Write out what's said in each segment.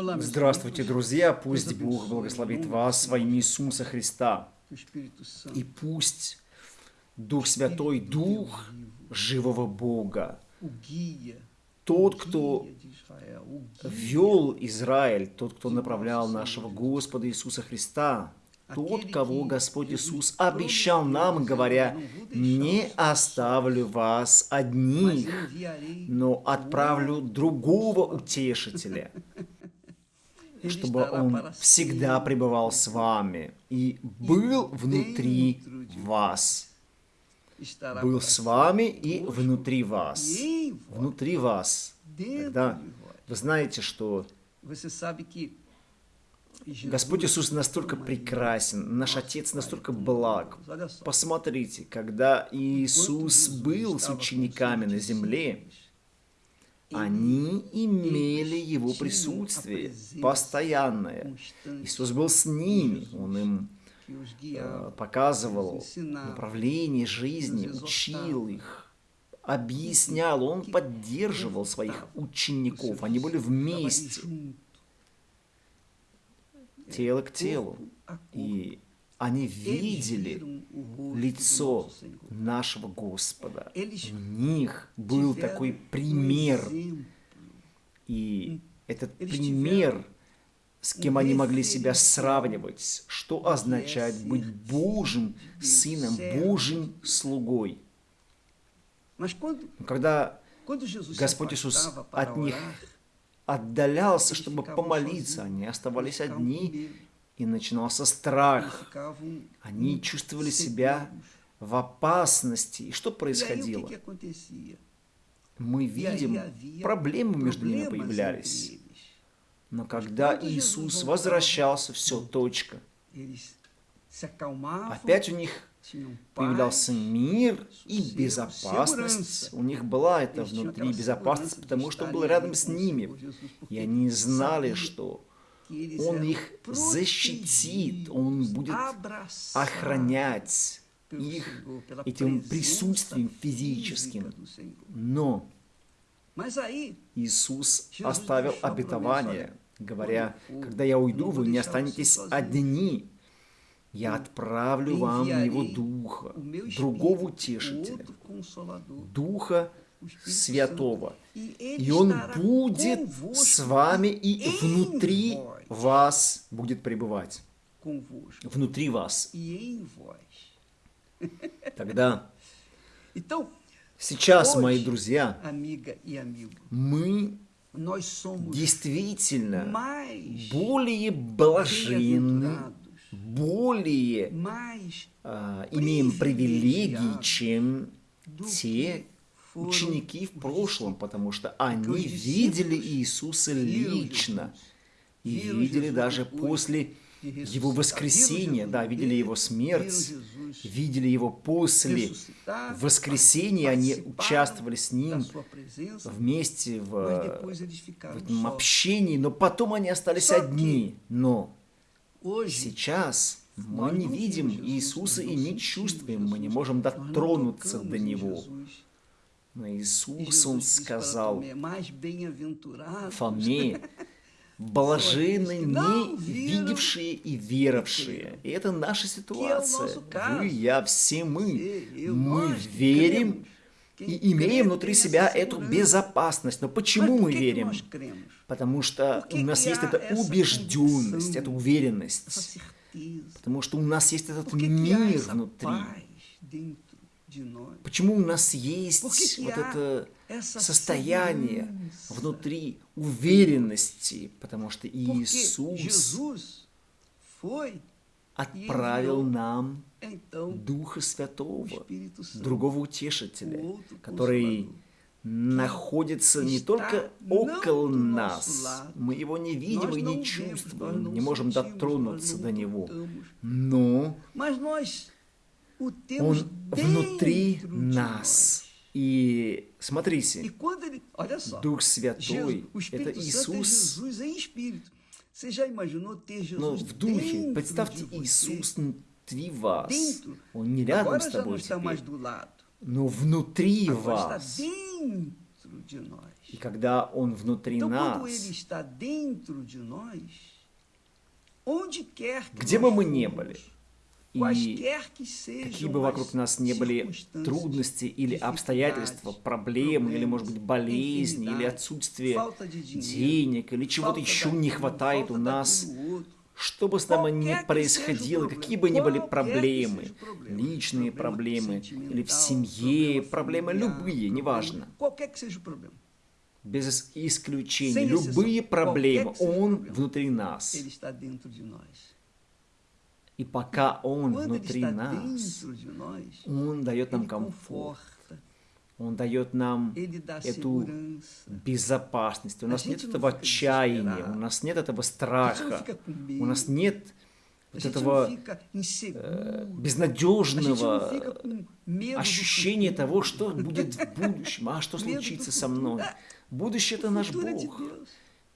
Здравствуйте, друзья! Пусть Бог благословит вас во имя Иисуса Христа. И пусть Дух Святой, Дух живого Бога, тот, кто вел Израиль, тот, кто направлял нашего Господа Иисуса Христа, тот, кого Господь Иисус обещал нам, говоря, «Не оставлю вас одних, но отправлю другого утешителя, чтобы он всегда пребывал с вами и был внутри вас». Был с вами и внутри вас. Внутри вас. Тогда вы знаете, что Господь Иисус настолько прекрасен, наш Отец настолько благ. Посмотрите, когда Иисус был с учениками на земле, они имели Его присутствие постоянное. Иисус был с ними, Он им э, показывал направление жизни, учил их, объяснял, Он поддерживал своих учеников, они были вместе. Тело к телу. И они видели лицо нашего Господа. У них был такой пример. И этот пример, с кем они могли себя сравнивать, что означает быть Божьим сыном, Божьим слугой. Когда Господь Иисус от них отдалялся, чтобы помолиться. Они оставались одни, и начинался страх. Они чувствовали себя в опасности. И что происходило? Мы видим, проблемы между ними появлялись. Но когда Иисус возвращался, все, точка. Опять у них появлялся мир и безопасность. У них была эта внутри безопасность, потому что он был рядом с ними. И они знали, что он их защитит, он будет охранять их этим присутствием физическим. Но Иисус оставил обетование, говоря, когда я уйду, вы не останетесь одни, я отправлю вам Его Духа, другого утешителя, Духа Святого. И Он будет с вами и внутри вас будет пребывать. Внутри вас. Тогда, сейчас, мои друзья, мы действительно более блаженны, более э, имеем привилегии, чем те ученики в прошлом, потому что они видели Иисуса лично. И видели даже после его воскресения, да, видели его смерть, видели его после воскресения, они участвовали с ним вместе в, в этом общении, но потом они остались одни. Но Сейчас мы не видим Иисуса и не чувствуем, мы не можем дотронуться до Него. Но Иисус, Он сказал Фоме, блаженны не видевшие и веровавшие. И это наша ситуация. Вы, я, все мы. Мы верим и имеем внутри себя эту безопасность. Но почему мы верим? Потому что у нас есть эта убежденность, эта уверенность. Потому что у нас есть этот мир внутри. Почему у нас есть вот это состояние внутри уверенности? Потому что Иисус отправил нам Духа Святого, другого утешителя, который находится не только около нас, мы его не видим и не чувствуем, не можем дотронуться до него, но он внутри нас. И смотрите, Дух Святой – это Иисус, но в духе, представьте, Иисус внутри вас. Он не рядом с тобой теперь, но внутри вас. И когда Он внутри нас, где бы мы ни были, и какие бы вокруг нас не были трудности или обстоятельства, проблемы, или, может быть, болезни, или отсутствие денег, или чего-то еще не хватает у нас, что бы с нами ни происходило, какие бы ни были проблемы, личные проблемы, или в семье, проблемы любые, неважно, без исключения, любые проблемы, Он внутри нас. И пока Он внутри нас, Он дает нам комфорт, Он дает нам эту segurança. безопасности. У нас нет этого отчаяния, у нас нет этого страха, у нас нет вот этого não безнадежного ощущения того, что будет в будущем, а что случится со мной. Будущее – это наш Бог.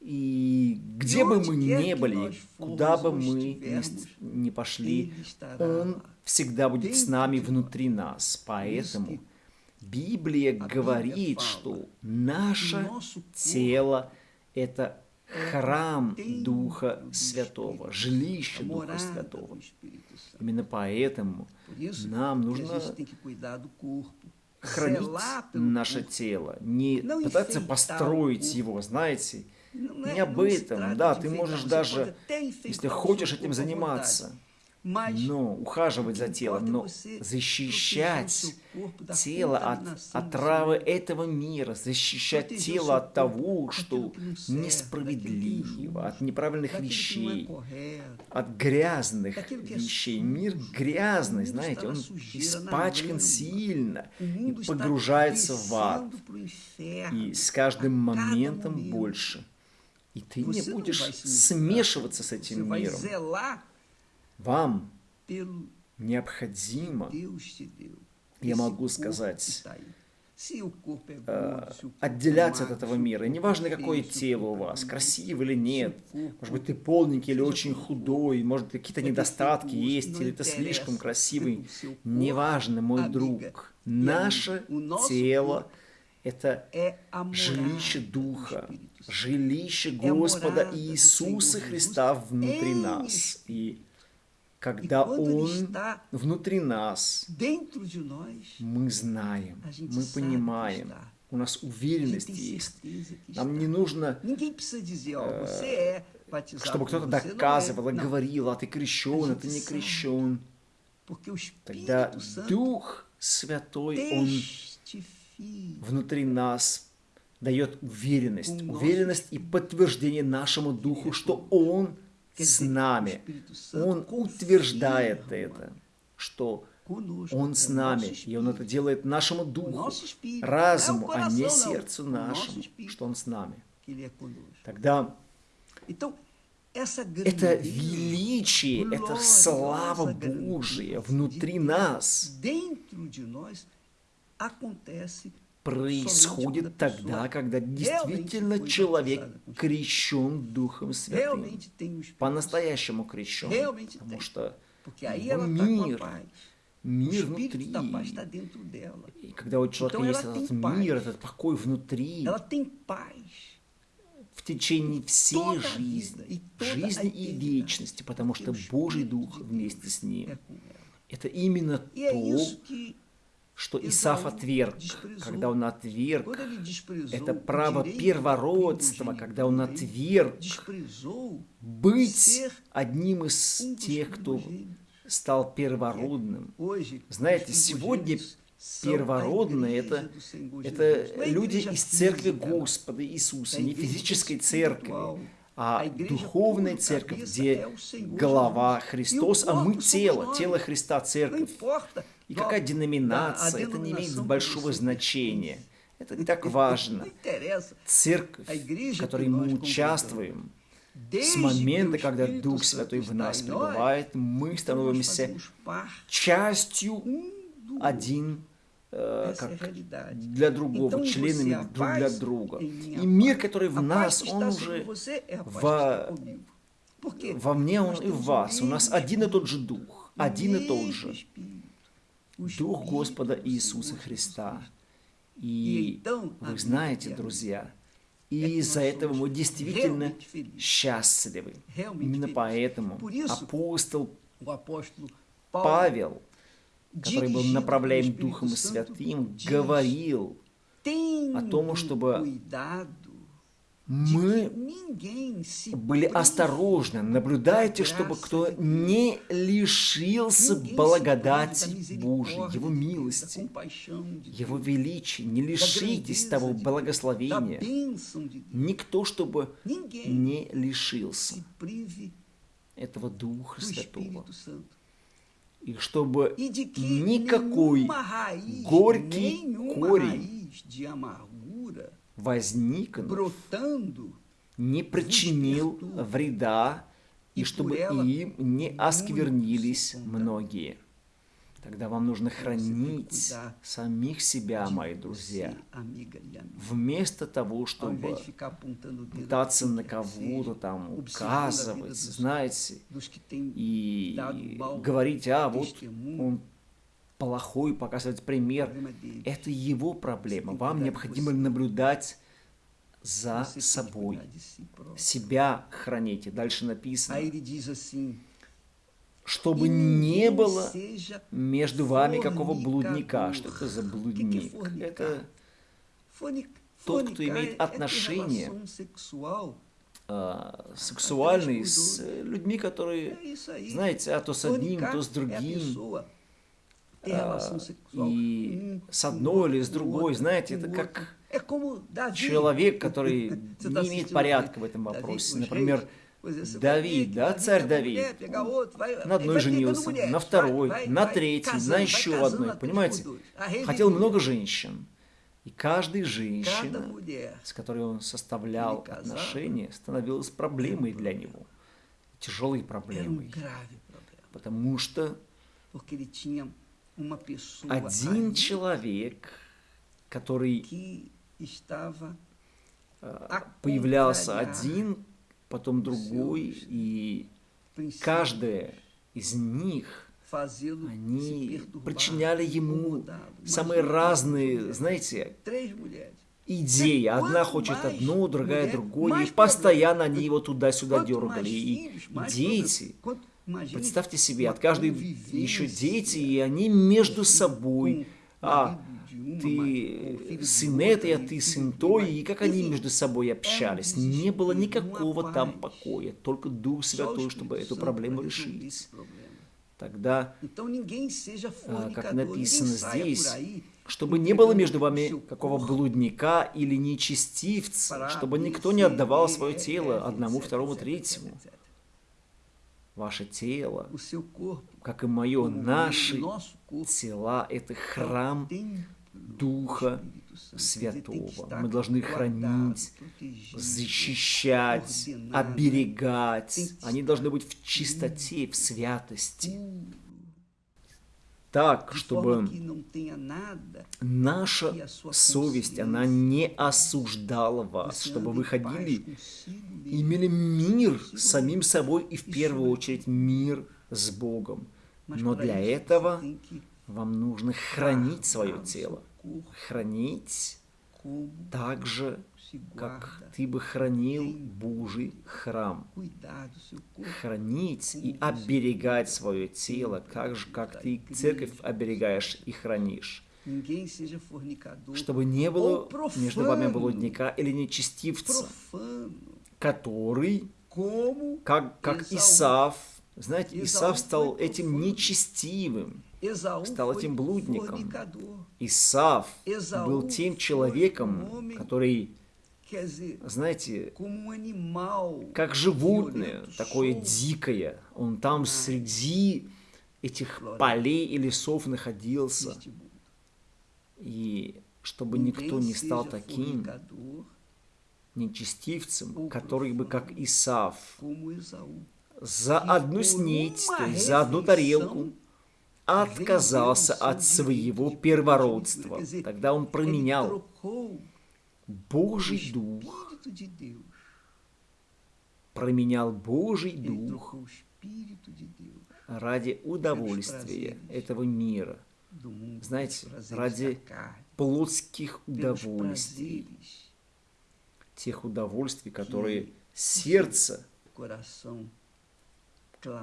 И где бы мы ни были, куда бы мы ни, пошли, Он всегда будет с нами внутри нас. Поэтому Библия говорит, что наше тело – это храм Духа Святого, жилище Духа Святого. Именно поэтому нам нужно хранить наше тело, не Não пытаться построить его, знаете, не об этом. Да, ты можешь даже, если хочешь этим заниматься, но ухаживать за телом, но защищать тело от отравы этого мира, защищать тело от того, что несправедливо, от неправильных вещей, от грязных вещей. Мир грязный, знаете, он испачкан сильно и погружается в ад. И с каждым моментом больше. И ты не будешь смешиваться с этим миром. Вам необходимо, я могу сказать, é отделяться от этого мира. И неважно, какое тело у вас, красивый или нет. Может быть, ты полненький или очень худой, может, какие-то недостатки есть, или ты слишком красивый. Неважно, мой друг. Наше тело это жилище Духа, жилище Господа Иисуса Христа внутри нас. И когда Он внутри нас, мы знаем, мы понимаем, у нас уверенность есть. Нам не нужно, batizado чтобы кто-то доказывал, говорил, а ты крещен, а ты не крещен. Тогда Дух Святой, Он. Внутри нас дает уверенность, уверенность и подтверждение нашему Духу, что Он с нами. Он утверждает это, что conosco, Он с нами, и Он это делает нашему Духу, разуму, а не сердцу нашему, что Он с нами. Тогда это величие, это слава Божия внутри нас происходит тогда, когда действительно человек крещен Духом Святым. По-настоящему крещен. Потому что его a мир, мир внутри. И когда у человека есть этот мир, этот покой внутри, в течение всей жизни, жизни и вечности, потому что Божий Дух вместе с ним. Это именно E то, что Исаф отверг, когда он отверг это право первородства, когда он отверг быть одним из тех, кто стал первородным. Знаете, сегодня первородные это, это люди из церкви Господа Иисуса, не физической церкви, а духовная церковь, где голова. Христос, а мы тело, тело Христа, церковь. И какая деноминация, это не имеет большого значения. Это не так важно. Церковь, в которой мы участвуем, с момента, когда Дух Святой в нас пребывает, мы становимся частью do один э, как для другого, членами друг для друга. И мир, который в нас, он уже во- во мне, он и в вас. У нас один и тот же Дух, один и тот же Дух Господа Иисуса Христа. И вы знаете, друзья, И из-за этого мы действительно счастливы. Именно поэтому апостол Павел, который был направляем Духом Святым, говорил о том, чтобы мы были осторожны, наблюдайте, чтобы кто не лишился благодати Божьей, Его милости, Его величия. Не лишитесь того благословения. Никто, чтобы не лишился этого Духа Святого. И чтобы никакой горький корень возникнув, не причинил вреда, и чтобы им не осквернились многие. Тогда вам нужно хранить самих себя, мои друзья, вместо того, чтобы пытаться на кого-то там указывать, знаете, и говорить, а вот он плохой, показывать пример. Это его проблема. Вам необходимо наблюдать за собой. Себя храните. Дальше написано. Чтобы не было между вами какого блудника. Что это за блудник? Это тот, кто имеет отношение а, сексуальные с людьми, которые, знаете, а то с одним, то с другим. А, и с одной или с другой, знаете, это как человек, который не имеет порядка в этом вопросе. Например, Давид, да, царь Давид, на одной женился, на второй, на третьей, на еще одной, понимаете? Хотел много женщин. И каждая женщина, с которой он составлял отношения, становилась проблемой для него. Тяжелой проблемой. Потому что один человек, который а, появлялся один, потом другой, и каждая из них, они причиняли ему самые разные, знаете, идеи. Одна хочет одно, другая другое, и постоянно они его туда-сюда дергали. И дети, Представьте себе, от каждой еще дети, и они между собой, а ты сын этой, а ты сын той, и как они между собой общались. Не было никакого там покоя, только Дух Святой, чтобы эту проблему решить. Тогда, а, как написано здесь, чтобы не было между вами какого блудника или нечестивца, чтобы никто не отдавал свое тело одному, второму, третьему ваше тело, как и мое, наши тела – это храм Духа Святого. Мы должны хранить, защищать, оберегать. Они должны быть в чистоте, в святости так, чтобы наша совесть, она не осуждала вас, чтобы вы ходили, имели мир с самим собой и в первую очередь мир с Богом. Но для этого вам нужно хранить свое тело, хранить так же, как ты бы хранил Божий храм. Хранить и оберегать свое тело, как же, как ты церковь оберегаешь и хранишь. Чтобы не было между вами блудника или нечестивца, который, как, как Исав, знаете, Исав стал этим нечестивым, стал этим блудником. Исав был тем человеком, который знаете, как животное, такое дикое. Он там среди этих полей и лесов находился. И чтобы никто не стал таким нечестивцем, который бы, как Исав, за одну снеть, то есть за одну тарелку, отказался от своего первородства. Тогда он променял Божий Дух променял Божий Дух ради удовольствия этого мира. Знаете, ради плотских удовольствий. тех удовольствий, которые сердце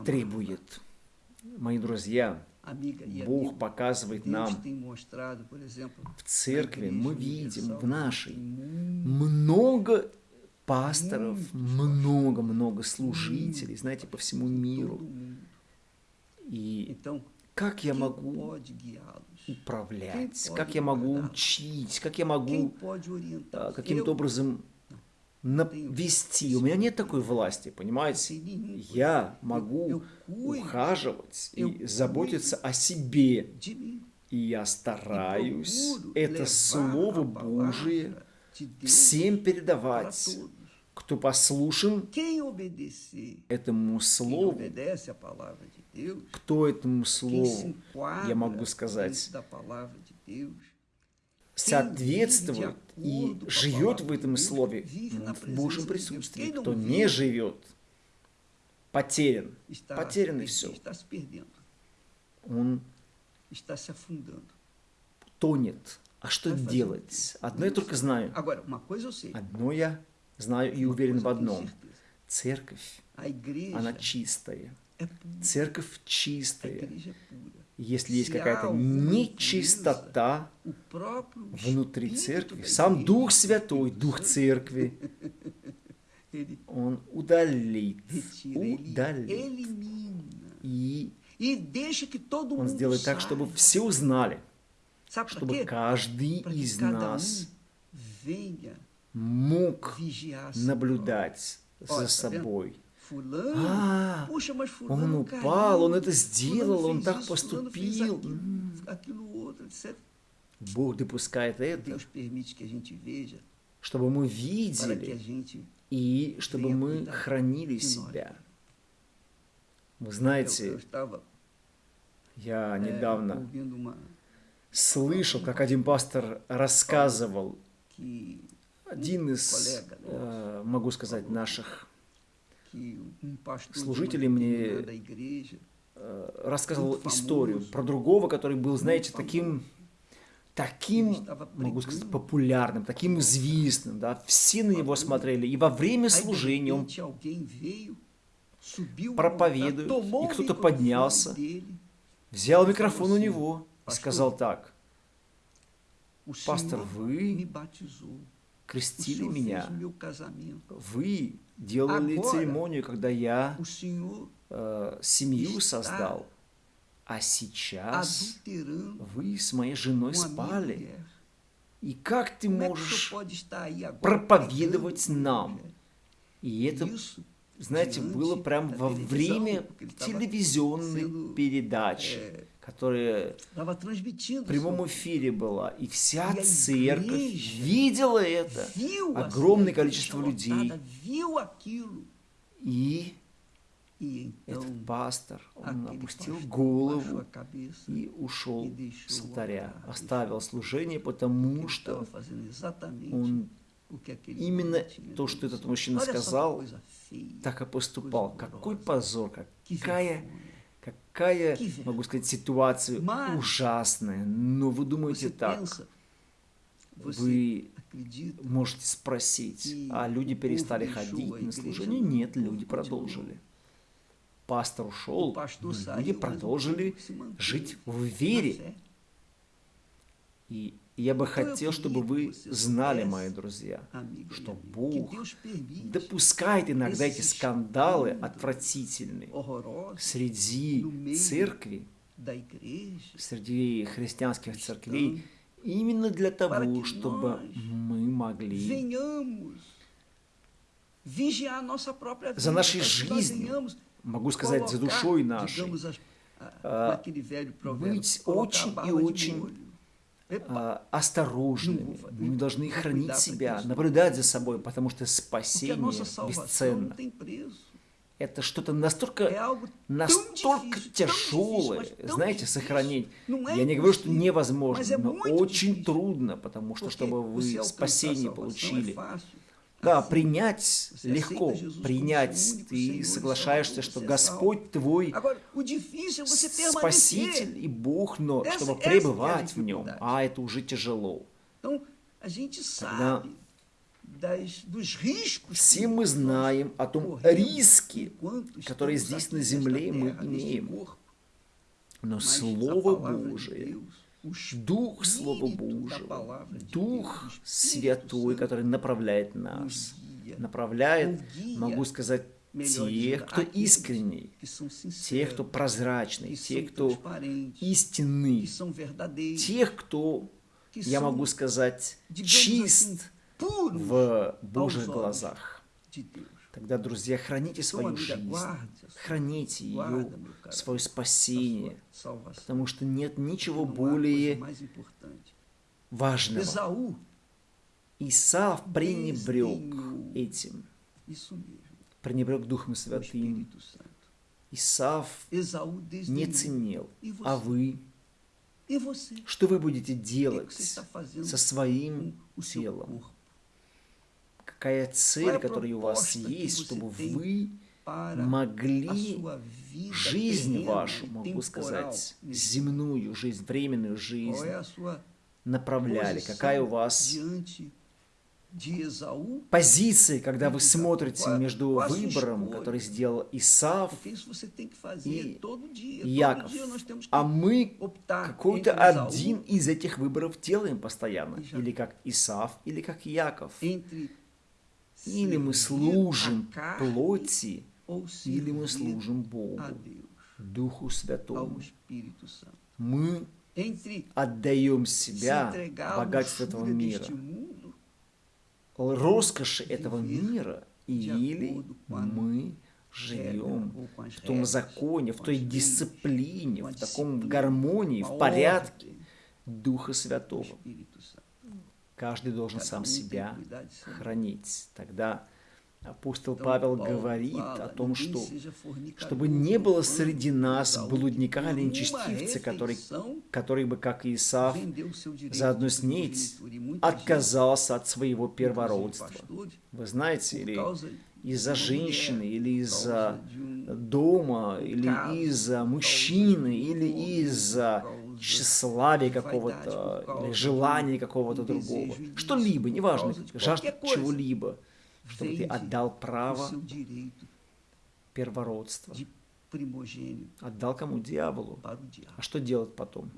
требует. Мои друзья, Бог показывает нам в церкви, мы видим в нашей много пасторов, много-много служителей, знаете, по всему миру. И как я могу управлять, как я могу учить, как я могу а, каким-то образом вести. У меня нет такой власти, понимаете? Я могу ухаживать и заботиться о себе. И я стараюсь это Слово Божие всем передавать, кто послушен этому Слову, кто этому Слову, я могу сказать, соответствует и живет в этом слове в Божьем присутствии. Кто не живет, потерян. Потерян и все. Он тонет. А что делать? Одно я только знаю. Одно я знаю и уверен в одном. Церковь, она чистая. Церковь чистая если есть какая-то нечистота внутри церкви, сам Дух Святой, Дух Церкви, Он удалит, удалит. И Он сделает так, чтобы все узнали, чтобы каждый из нас мог наблюдать за собой, а, он упал, он это сделал, он так поступил. Бог допускает это, чтобы мы видели и чтобы мы хранили себя. Вы знаете, я недавно слышал, как один пастор рассказывал, один из, э, могу сказать, наших служитель мне э, рассказывал историю про другого, который был, знаете, таким, таким, могу сказать, популярным, таким известным, да, все на него смотрели, и во время служения он проповедует, и кто-то поднялся, взял микрофон у него и сказал так, «Пастор, вы крестили меня, вы делали церемонию, когда я э, семью создал, а сейчас вы с моей женой спали. И как ты можешь проповедовать нам? И это, знаете, было прямо во время телевизионной передачи которая в прямом эфире была. И вся церковь видела это. Огромное количество людей. И этот пастор, он опустил голову и ушел с алтаря. Оставил служение, потому что он именно то, что этот мужчина сказал, так и поступал. Какой позор, какая Какая, могу сказать, ситуация ужасная. Но вы думаете так, вы можете спросить, а люди перестали ходить на служение? Нет, люди продолжили. Пастор ушел, люди продолжили жить в вере. И я бы хотел, чтобы вы знали, мои друзья, что Бог допускает иногда эти скандалы отвратительные среди церкви, среди христианских церквей, именно для того, чтобы мы могли за нашей жизнью, могу сказать, за душой нашей, а, быть очень и очень а, осторожными. Мы должны хранить себя, наблюдать за собой, потому что спасение бесценно. Это что-то настолько, настолько тяжелое, знаете, сохранить. Я не говорю, что невозможно, но очень трудно, потому что, чтобы вы спасение получили, да, принять легко, принять. Ты соглашаешься, что Господь твой Спаситель и Бог, но чтобы пребывать в Нем, а это уже тяжело. Тогда Все мы знаем о том риске, который здесь на земле мы имеем. Но Слово Божие, Дух Слова Божьего, Дух Святой, который направляет нас, направляет, могу сказать, тех, кто искренний, тех, кто прозрачный, тех, кто истинный, тех, кто, я могу сказать, чист в Божьих глазах. Тогда, друзья, храните свою жизнь, храните ее, свое спасение, потому что нет ничего более важного. Исаав пренебрег этим, пренебрег Духом Святым. Исаав не ценил, а вы, что вы будете делать со своим телом? Какая цель, которая у вас есть, чтобы вы могли жизнь вашу, могу сказать, земную жизнь, временную жизнь направляли, какая у вас позиции, когда вы смотрите между выбором, который сделал Исав и Яков. А мы какой-то один из этих выборов делаем постоянно. Или как Исав, или как Яков. Или мы служим плоти, или мы служим Богу, Духу Святому. Мы отдаем себя богатству этого мира, роскоши этого мира, или мы живем в том законе, в той дисциплине, в таком гармонии, в порядке Духа Святого. Каждый должен сам себя хранить. Тогда апостол Павел говорит о том, что чтобы не было среди нас блудника или нечестивца, который, который бы, как Исаав, за одну снеть отказался от своего первородства. Вы знаете, или из-за женщины, или из-за дома, или из-за мужчины, или из-за тщеславия какого-то, или желания какого-то другого. Что-либо, неважно, жажда чего-либо, чтобы ты отдал право первородства. Отдал кому? Дьяволу. А что делать потом?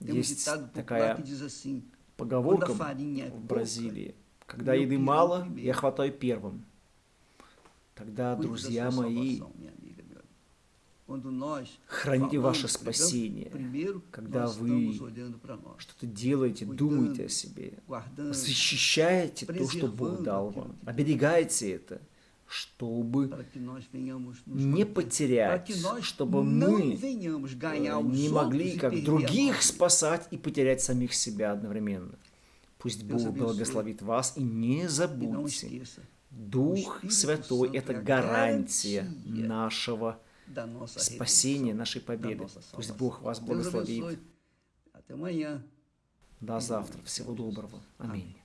Есть такая поговорка в Бразилии. Когда еды мало, я хватаю первым. Тогда, друзья мои, Храните ваше спасение, когда вы что-то делаете, думаете о себе, защищаете то, что Бог дал вам, оберегаете это, чтобы не потерять, чтобы мы не могли, как других, спасать и потерять самих себя одновременно. Пусть Бог благословит вас и не забудьте, Дух Святой – это гарантия нашего спасения, нашей победы. Пусть Бог вас благословит. До завтра. Всего доброго. Аминь.